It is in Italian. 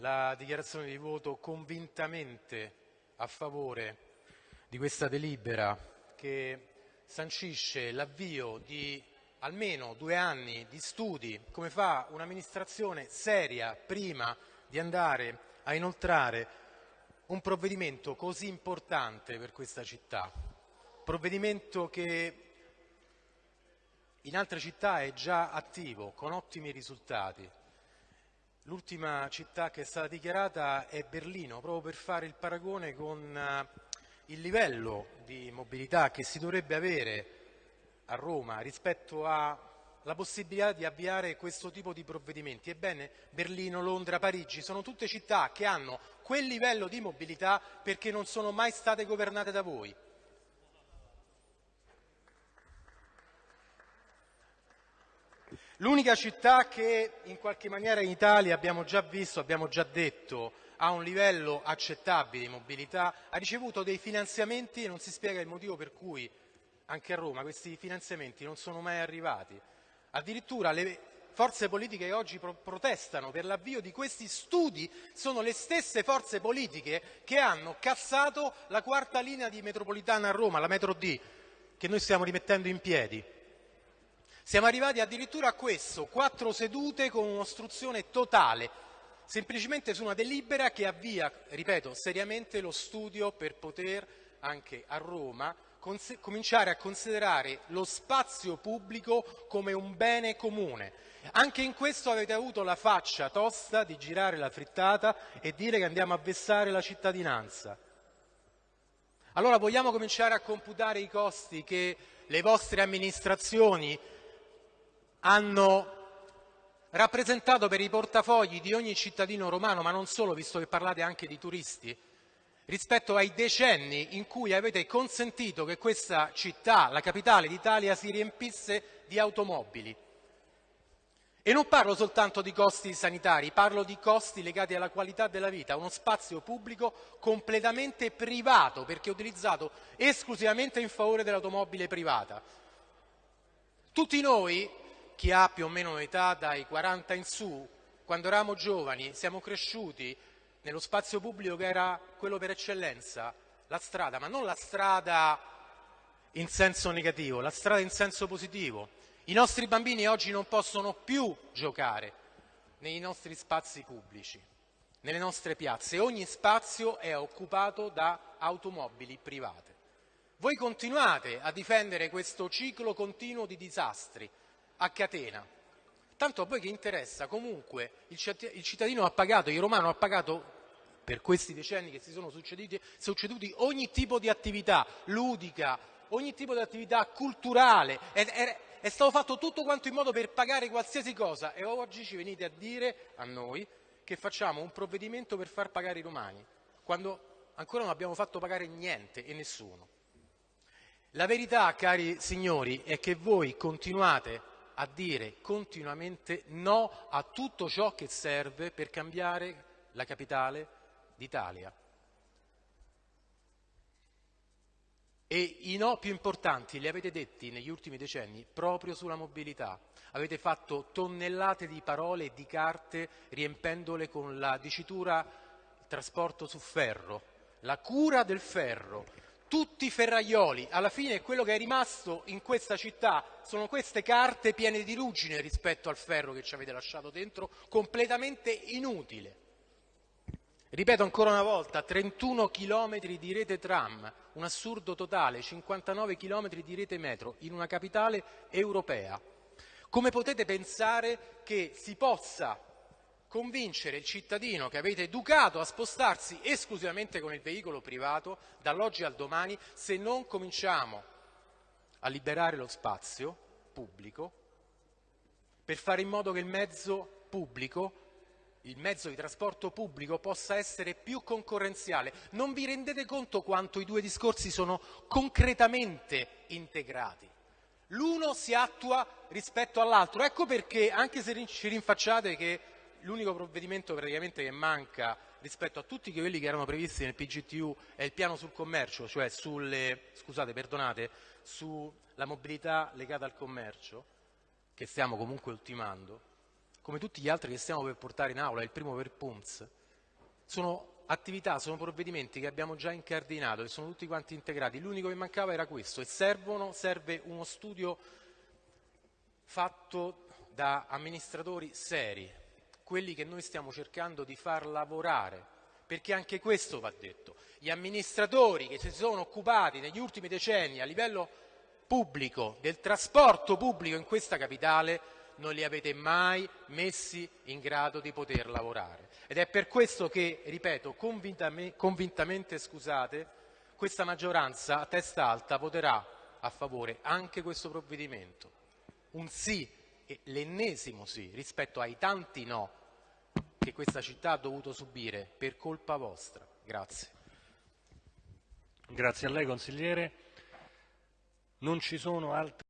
la dichiarazione di voto convintamente a favore di questa delibera che sancisce l'avvio di almeno due anni di studi, come fa un'amministrazione seria prima di andare a inoltrare un provvedimento così importante per questa città, provvedimento che in altre città è già attivo, con ottimi risultati. L'ultima città che è stata dichiarata è Berlino, proprio per fare il paragone con eh, il livello di mobilità che si dovrebbe avere a Roma rispetto alla possibilità di avviare questo tipo di provvedimenti. Ebbene, Berlino, Londra, Parigi sono tutte città che hanno quel livello di mobilità perché non sono mai state governate da voi. L'unica città che in qualche maniera in Italia abbiamo già visto, abbiamo già detto, ha un livello accettabile di mobilità, ha ricevuto dei finanziamenti e non si spiega il motivo per cui anche a Roma questi finanziamenti non sono mai arrivati. Addirittura le forze politiche che oggi protestano per l'avvio di questi studi sono le stesse forze politiche che hanno cassato la quarta linea di metropolitana a Roma, la metro D, che noi stiamo rimettendo in piedi. Siamo arrivati addirittura a questo, quattro sedute con un'ostruzione totale, semplicemente su una delibera che avvia, ripeto, seriamente lo studio per poter anche a Roma cominciare a considerare lo spazio pubblico come un bene comune. Anche in questo avete avuto la faccia tosta di girare la frittata e dire che andiamo a vessare la cittadinanza. Allora vogliamo cominciare a computare i costi che le vostre amministrazioni hanno rappresentato per i portafogli di ogni cittadino romano, ma non solo, visto che parlate anche di turisti, rispetto ai decenni in cui avete consentito che questa città, la capitale d'Italia, si riempisse di automobili. E non parlo soltanto di costi sanitari, parlo di costi legati alla qualità della vita, uno spazio pubblico completamente privato, perché utilizzato esclusivamente in favore dell'automobile privata. Tutti noi chi ha più o meno età dai 40 in su, quando eravamo giovani, siamo cresciuti nello spazio pubblico che era quello per eccellenza, la strada, ma non la strada in senso negativo, la strada in senso positivo. I nostri bambini oggi non possono più giocare nei nostri spazi pubblici, nelle nostre piazze. Ogni spazio è occupato da automobili private. Voi continuate a difendere questo ciclo continuo di disastri, a catena. Tanto a voi che interessa, comunque il cittadino ha pagato, il romano ha pagato per questi decenni che si sono succeduti, succeduti ogni tipo di attività ludica, ogni tipo di attività culturale, è, è, è, stato fatto tutto quanto in modo per pagare qualsiasi cosa e oggi ci venite a dire a noi che facciamo un provvedimento per far pagare i romani, quando ancora non abbiamo fatto pagare niente e nessuno. La verità, cari signori, è che voi continuate a dire continuamente no a tutto ciò che serve per cambiare la capitale d'Italia. E i no più importanti li avete detti negli ultimi decenni proprio sulla mobilità. Avete fatto tonnellate di parole e di carte riempendole con la dicitura trasporto su ferro, la cura del ferro, tutti ferraioli. Alla fine quello che è rimasto in questa città sono queste carte piene di ruggine rispetto al ferro che ci avete lasciato dentro, completamente inutile. Ripeto ancora una volta, 31 chilometri di rete tram, un assurdo totale, 59 chilometri di rete metro in una capitale europea. Come potete pensare che si possa convincere il cittadino che avete educato a spostarsi esclusivamente con il veicolo privato dall'oggi al domani se non cominciamo a liberare lo spazio pubblico per fare in modo che il mezzo pubblico, il mezzo di trasporto pubblico possa essere più concorrenziale. Non vi rendete conto quanto i due discorsi sono concretamente integrati. L'uno si attua rispetto all'altro. Ecco perché, anche se ci rinfacciate che l'unico provvedimento praticamente che manca rispetto a tutti quelli che erano previsti nel PGTU è il piano sul commercio, cioè sulle, scusate, perdonate, sulla mobilità legata al commercio, che stiamo comunque ultimando, come tutti gli altri che stiamo per portare in aula, il primo per PUMS, sono attività, sono provvedimenti che abbiamo già incardinato, che sono tutti quanti integrati. L'unico che mancava era questo e servono, serve uno studio fatto da amministratori seri, quelli che noi stiamo cercando di far lavorare, perché anche questo va detto. Gli amministratori che si sono occupati negli ultimi decenni a livello pubblico, del trasporto pubblico in questa capitale, non li avete mai messi in grado di poter lavorare. Ed è per questo che, ripeto, convintamente, convintamente scusate, questa maggioranza a testa alta voterà a favore anche questo provvedimento un sì, l'ennesimo sì, rispetto ai tanti no che questa città ha dovuto subire per colpa vostra. Grazie. Grazie a lei consigliere. Non ci sono altri